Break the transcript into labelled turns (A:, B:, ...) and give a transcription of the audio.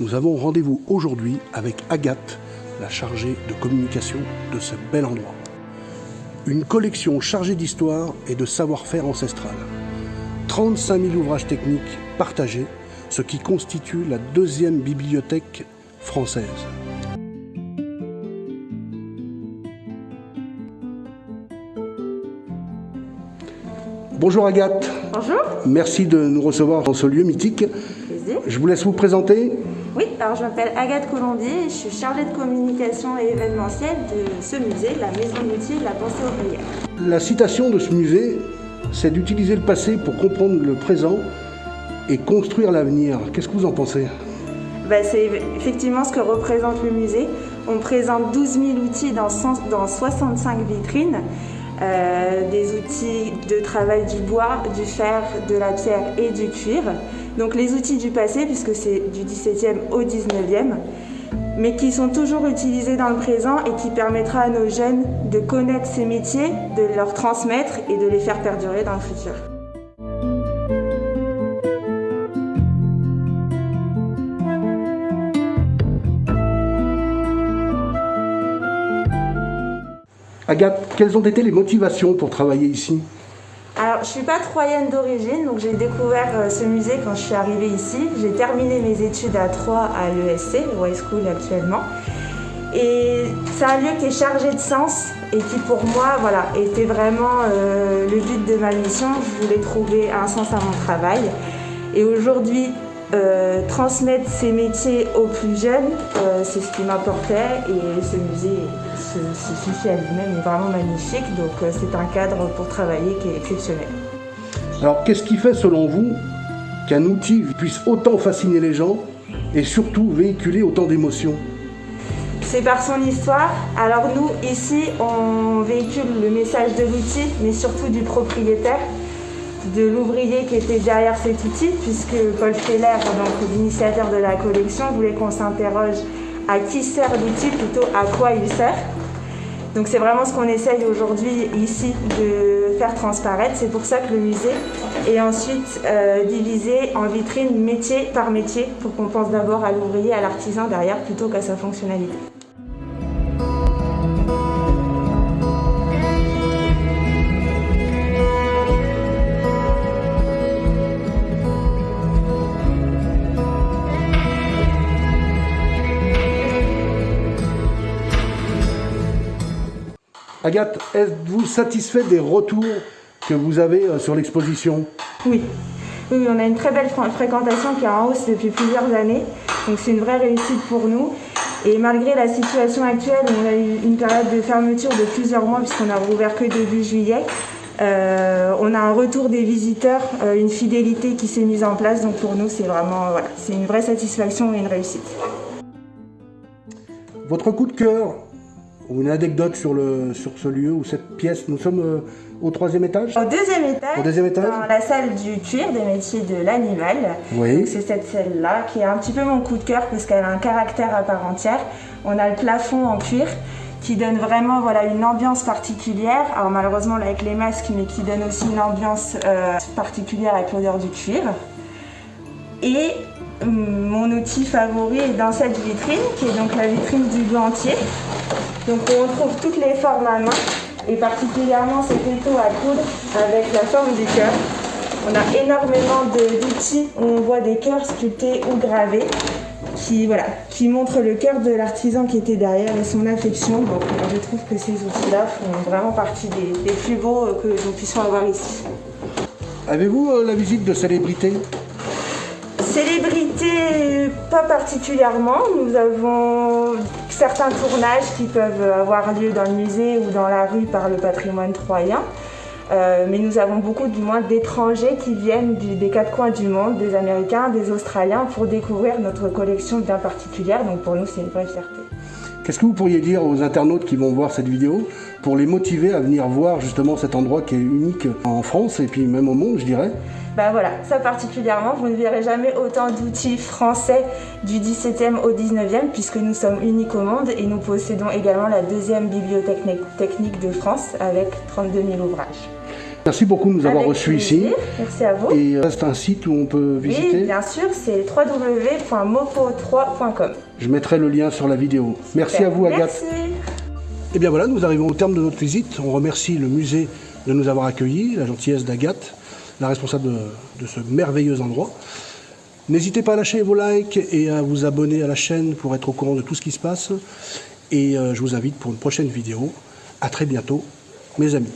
A: Nous avons rendez-vous aujourd'hui avec Agathe, la chargée de communication de ce bel endroit. Une collection chargée d'histoire et de savoir-faire ancestral. 35 000 ouvrages techniques partagés, ce qui constitue la deuxième bibliothèque française. Bonjour Agathe.
B: Bonjour.
A: Merci de nous recevoir dans ce lieu mythique.
B: Plaisir.
A: Je vous laisse vous présenter.
B: Oui, alors je m'appelle Agathe Colombier et je suis chargée de communication et événementielle de ce musée, la Maison d'outils de la pensée ouvrière.
A: La citation de ce musée, c'est d'utiliser le passé pour comprendre le présent et construire l'avenir. Qu'est-ce que vous en pensez?
B: Ben, c'est effectivement ce que représente le musée. On présente 12 000 outils dans, 100 dans 65 vitrines. Euh, des outils de travail du bois, du fer, de la pierre et du cuir. Donc les outils du passé, puisque c'est du 17e au 19e, mais qui sont toujours utilisés dans le présent et qui permettra à nos jeunes de connaître ces métiers, de leur transmettre et de les faire perdurer dans le futur.
A: Agathe, quelles ont été les motivations pour travailler ici?
B: Alors, je suis pas troyenne d'origine, donc j'ai découvert euh, ce musée quand je suis arrivée ici. J'ai terminé mes études à Troyes à l'ESC, le High School actuellement. Et c'est un lieu qui est chargé de sens et qui pour moi voilà, était vraiment euh, le but de ma mission. Je voulais trouver un sens à mon travail. Et aujourd'hui, euh, transmettre ces métiers aux plus jeunes, euh, c'est ce qui m'apportait et ce musée se, se suffit à lui-même est vraiment magnifique. Donc euh, c'est un cadre pour travailler qui est exceptionnel.
A: Alors, qu'est-ce qui fait, selon vous, qu'un outil puisse autant fasciner les gens et surtout véhiculer autant d'émotions?
B: C'est par son histoire. Alors nous, ici, on véhicule le message de l'outil, mais surtout du propriétaire, de l'ouvrier qui était derrière cet outil, puisque Paul Feller, donc l'initiateur de la collection, voulait qu'on s'interroge à qui sert l'outil plutôt à quoi il sert. Donc c'est vraiment ce qu'on essaye aujourd'hui ici de faire transparaître. C'est pour ça que le musée est ensuite euh, divisé en vitrines métier par métier pour qu'on pense d'abord à l'ouvrier, à l'artisan derrière plutôt qu'à sa fonctionnalité.
A: Agathe, êtes-vous satisfait des retours que vous avez euh, sur l'exposition?
B: Oui. Oui, on a une très belle fr- fréquentation qui est en hausse depuis plusieurs années. Donc c'est une vraie réussite pour nous. Et malgré la situation actuelle, on a eu une période de fermeture de plusieurs mois puisqu'on a rouvert que début juillet. euh, on a un retour des visiteurs, euh, une fidélité qui s'est mise en place. Donc pour nous, c'est vraiment voilà, c'est une vraie satisfaction et une réussite.
A: Votre coup de cœur? Ou une anecdote sur, le, sur ce lieu ou cette pièce Nous sommes euh, au troisième étage?
B: Au deuxième étage,
A: Au deuxième étage?
B: Dans la salle du cuir des métiers de l'animal.
A: Oui.
B: C'est cette salle-là qui est un petit peu mon coup de cœur parce qu'elle a un caractère à part entière. On a le plafond en cuir qui donne vraiment voilà, une ambiance particulière. Alors malheureusement là, avec les masques, mais qui donne aussi une ambiance euh, particulière avec l'odeur du cuir. Et hum, mon outil favori est dans cette vitrine, qui est donc la vitrine du gantier. Donc on trouve toutes les formes à main, et particulièrement ces étaux à coudre avec la forme du cœur. On a énormément d'outils où on voit des cœurs sculptés ou gravés qui, voilà, qui montrent le cœur de l'artisan qui était derrière et son affection. Donc je trouve que ces outils-là font vraiment partie des, plus beaux euh, que nous puissions avoir ici.
A: Avez-vous euh, la visite de célébrités
B: Célébrité, pas particulièrement. Nous avons certains tournages qui peuvent avoir lieu dans le musée ou dans la rue par le patrimoine troyen. Euh, mais nous avons beaucoup du moins d'étrangers qui viennent des quatre coins du monde, des Américains, des Australiens, pour découvrir notre collection bien particulière. Donc pour nous, c'est une vraie fierté.
A: Qu'est-ce que vous pourriez dire aux internautes qui vont voir cette vidéo? Pour les motiver à venir voir justement cet endroit qui est unique en France et puis même au monde, je dirais
B: Ben voilà, ça particulièrement, vous ne verrez jamais autant d'outils français du 17e au 19e puisque nous sommes uniques au monde et nous possédons également la deuxième bibliothèque technique de France avec 32 000 ouvrages.
A: Merci beaucoup de nous avoir reçus ici.
B: Merci à vous.
A: Et euh, c'est un site où on peut
B: Oui,
A: visiter.
B: bien sûr, c'est www.mopo3.com.
A: Je mettrai le lien sur la vidéo. Merci à vous, Agathe.
B: Merci.
A: Et bien voilà, nous arrivons au terme de notre visite. On remercie le musée de nous avoir accueillis, la gentillesse d'Agathe, la responsable de, de ce merveilleux endroit. N'hésitez pas à lâcher vos likes et à vous abonner à la chaîne pour être au courant de tout ce qui se passe. Et euh, je vous invite pour une prochaine vidéo. À très bientôt, mes amis.